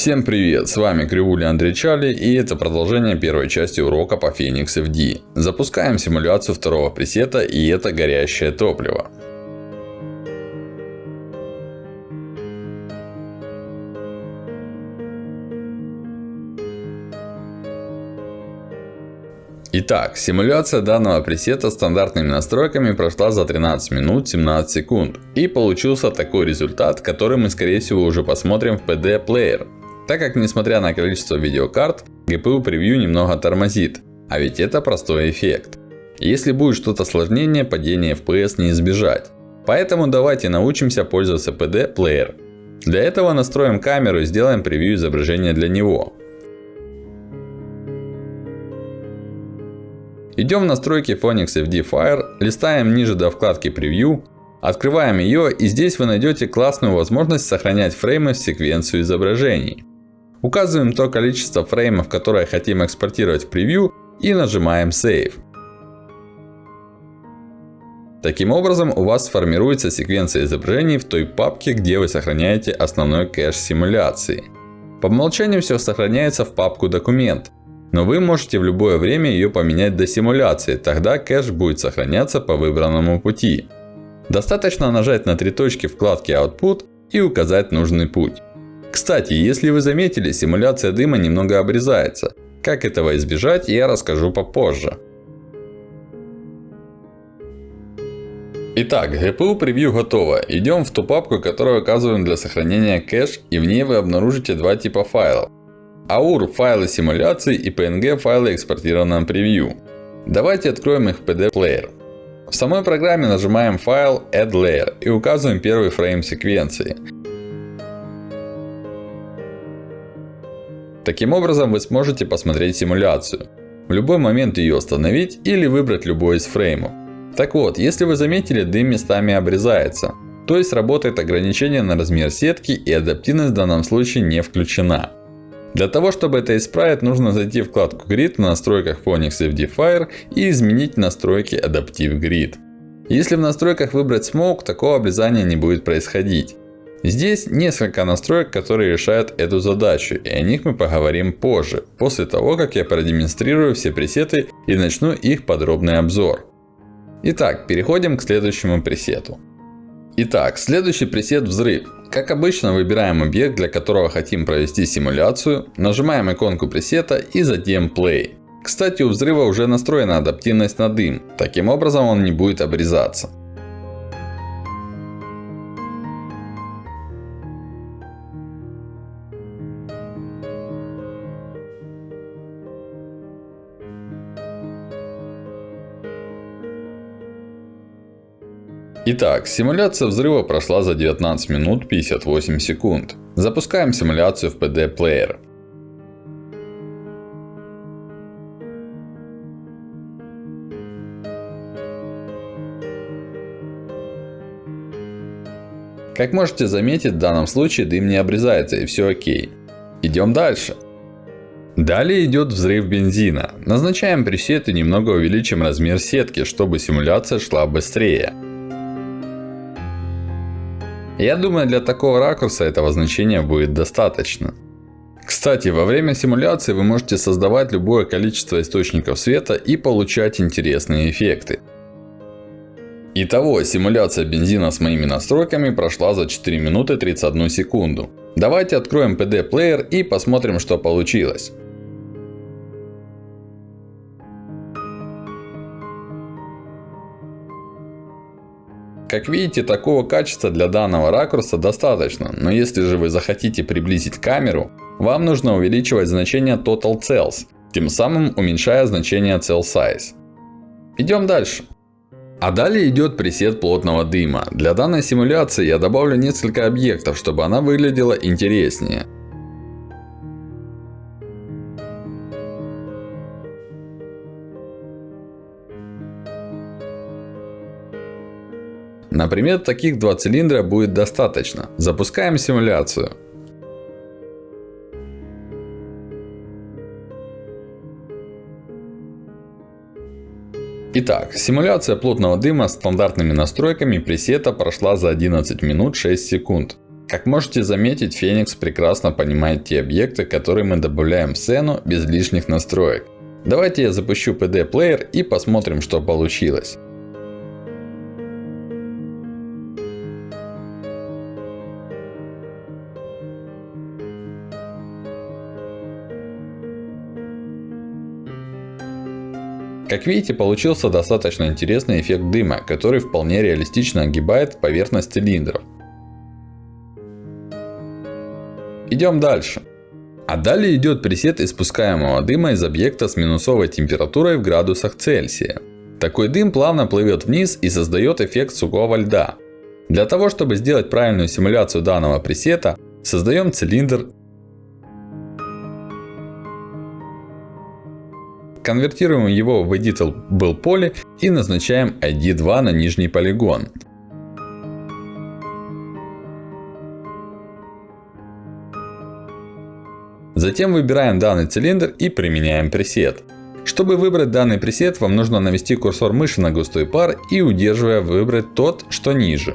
Всем привет, с вами Кривуля Андрей Чали и это продолжение первой части урока по Phoenix FD. Запускаем симуляцию второго пресета и это горящее топливо. Итак, симуляция данного пресета стандартными настройками прошла за 13 минут 17 секунд. И получился такой результат, который мы скорее всего уже посмотрим в PD Player. Так как несмотря на количество видеокарт, GPU превью немного тормозит. А ведь это простой эффект. Если будет что-то сложнее, падение FPS не избежать. Поэтому давайте научимся пользоваться PD Player. Для этого настроим камеру и сделаем превью изображения для него. Идем в настройки Phoenix FD Fire, листаем ниже до вкладки Preview, открываем ее и здесь вы найдете классную возможность сохранять фреймы в секвенцию изображений. Указываем то количество фреймов, которое хотим экспортировать в превью и нажимаем Save. Таким образом у вас сформируется секвенция изображений в той папке, где вы сохраняете основной кэш симуляции. По умолчанию все сохраняется в папку документ. Но вы можете в любое время ее поменять до симуляции, тогда кэш будет сохраняться по выбранному пути. Достаточно нажать на три точки вкладки Output и указать нужный путь. Кстати, если вы заметили, симуляция дыма немного обрезается. Как этого избежать, я расскажу попозже. Итак, GPU превью готово. Идем в ту папку, которую указываем для сохранения кэш. И в ней вы обнаружите два типа файлов. AUR файлы симуляции и PNG файлы экспортированного превью. Давайте откроем их в PD Player. В самой программе нажимаем файл Add Layer и указываем первый фрейм секвенции. Таким образом вы сможете посмотреть симуляцию. В любой момент ее остановить или выбрать любой из фреймов. Так вот, если вы заметили, дым местами обрезается. То есть работает ограничение на размер сетки и адаптивность в данном случае не включена. Для того, чтобы это исправить, нужно зайти в вкладку Grid в настройках Phoenix FD Fire и изменить настройки Adaptive Grid. Если в настройках выбрать Smoke, такого обрезания не будет происходить. Здесь несколько настроек, которые решают эту задачу, и о них мы поговорим позже, после того, как я продемонстрирую все пресеты и начну их подробный обзор. Итак, переходим к следующему пресету. Итак, следующий пресет взрыв. Как обычно, выбираем объект, для которого хотим провести симуляцию, нажимаем иконку пресета и затем Play. Кстати, у взрыва уже настроена адаптивность на дым. Таким образом он не будет обрезаться. Итак, симуляция взрыва прошла за 19 минут 58 секунд. Запускаем симуляцию в PD Player. Как можете заметить, в данном случае дым не обрезается и все окей. Идем дальше. Далее идет взрыв бензина. Назначаем пресет и немного увеличим размер сетки, чтобы симуляция шла быстрее. Я думаю, для такого ракурса этого значения будет достаточно. Кстати, во время симуляции вы можете создавать любое количество источников света и получать интересные эффекты. Итого, симуляция бензина с моими настройками прошла за 4 минуты 31 секунду. Давайте откроем PD Player и посмотрим, что получилось. Как видите, такого качества для данного ракурса достаточно. Но если же вы захотите приблизить камеру, вам нужно увеличивать значение Total Cells. Тем самым уменьшая значение Cell Size. Идем дальше. А далее идет пресет плотного дыма. Для данной симуляции я добавлю несколько объектов, чтобы она выглядела интереснее. Например, таких два цилиндра будет достаточно. Запускаем симуляцию. Итак, симуляция плотного дыма с стандартными настройками пресета прошла за 11 минут 6 секунд. Как можете заметить, Phoenix прекрасно понимает те объекты, которые мы добавляем в сцену без лишних настроек. Давайте я запущу PD Player и посмотрим, что получилось. Как видите, получился достаточно интересный эффект дыма, который вполне реалистично огибает поверхность цилиндров. Идем дальше. А далее идет пресет испускаемого дыма из объекта с минусовой температурой в градусах Цельсия. Такой дым плавно плывет вниз и создает эффект сухого льда. Для того, чтобы сделать правильную симуляцию данного пресета, создаем цилиндр Конвертируем его в Editable поле и назначаем ID2 на нижний полигон. Затем выбираем данный цилиндр и применяем пресет. Чтобы выбрать данный пресет, вам нужно навести курсор мыши на густой пар и удерживая выбрать тот, что ниже.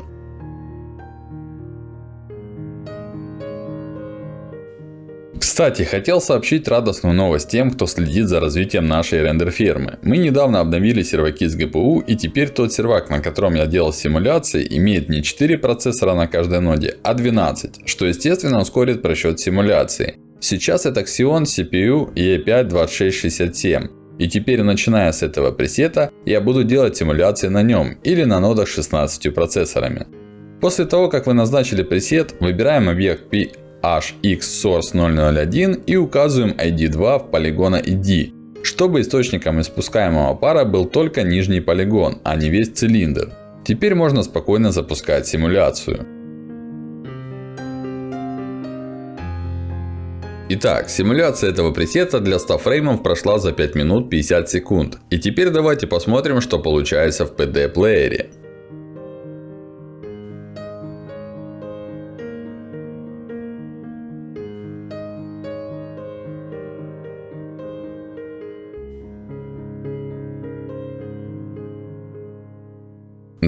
Кстати, хотел сообщить радостную новость тем, кто следит за развитием нашей рендер-фермы. Мы недавно обновили серваки с GPU, и теперь тот сервак, на котором я делал симуляции, имеет не 4 процессора на каждой ноде, а 12, что естественно ускорит просчет симуляции. Сейчас это Xeon CPU E5-2667. И теперь, начиная с этого пресета, я буду делать симуляции на нем или на нодах с 16 процессорами. После того, как вы назначили пресет, выбираем объект P HXSource001 и указываем ID2 в полигона ID, чтобы источником испускаемого пара был только нижний полигон, а не весь цилиндр. Теперь можно спокойно запускать симуляцию. Итак, симуляция этого пресета для 100 фреймов прошла за 5 минут 50 секунд. И теперь давайте посмотрим, что получается в PD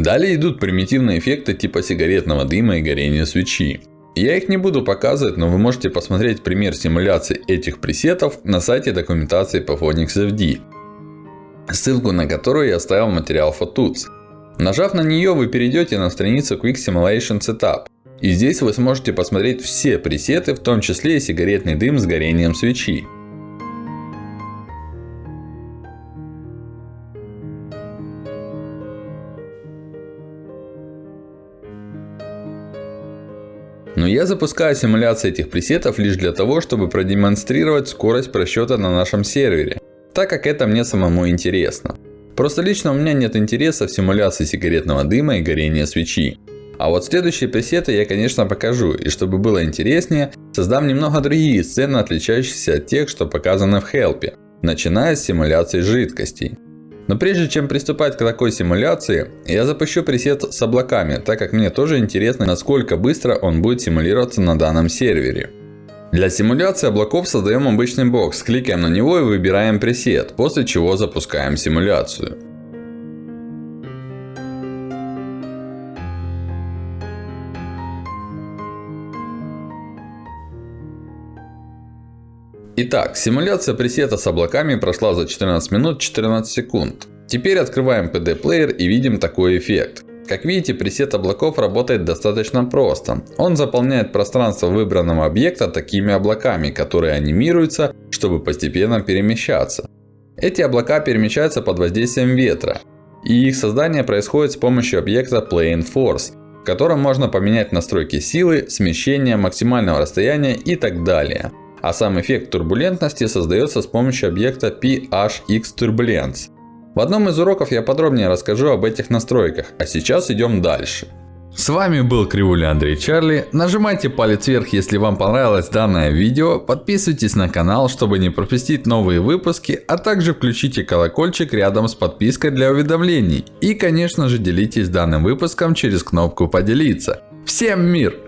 Далее идут примитивные эффекты типа сигаретного дыма и горения свечи. Я их не буду показывать, но вы можете посмотреть пример симуляции этих пресетов на сайте документации по Phoenix FD. Ссылку на которую я оставил в материал Photuts. Нажав на нее, вы перейдете на страницу Quick Simulation Setup. И здесь вы сможете посмотреть все пресеты, в том числе и сигаретный дым с горением свечи. Я запускаю симуляции этих пресетов лишь для того, чтобы продемонстрировать скорость просчета на нашем сервере. Так как это мне самому интересно. Просто лично у меня нет интереса в симуляции сигаретного дыма и горения свечи. А вот следующие пресеты я конечно покажу. И чтобы было интереснее, создам немного другие сцены, отличающиеся от тех, что показаны в Help. Начиная с симуляции жидкостей. Но прежде чем приступать к такой симуляции, я запущу пресет с облаками, так как мне тоже интересно, насколько быстро он будет симулироваться на данном сервере. Для симуляции облаков создаем обычный бокс, кликаем на него и выбираем пресет, после чего запускаем симуляцию. Итак, симуляция пресета с облаками прошла за 14 минут 14 секунд. Теперь открываем PD Player и видим такой эффект. Как видите, пресет облаков работает достаточно просто. Он заполняет пространство выбранного объекта такими облаками, которые анимируются, чтобы постепенно перемещаться. Эти облака перемещаются под воздействием ветра. И их создание происходит с помощью объекта Plane Force, в котором можно поменять настройки силы, смещения, максимального расстояния и так далее. А сам эффект турбулентности создается с помощью объекта PHX Turbulence. В одном из уроков я подробнее расскажу об этих настройках, а сейчас идем дальше. С вами был Кривуля Андрей Чарли. Нажимайте палец вверх, если вам понравилось данное видео. Подписывайтесь на канал, чтобы не пропустить новые выпуски. А также включите колокольчик рядом с подпиской для уведомлений. И конечно же делитесь данным выпуском через кнопку поделиться. Всем мир!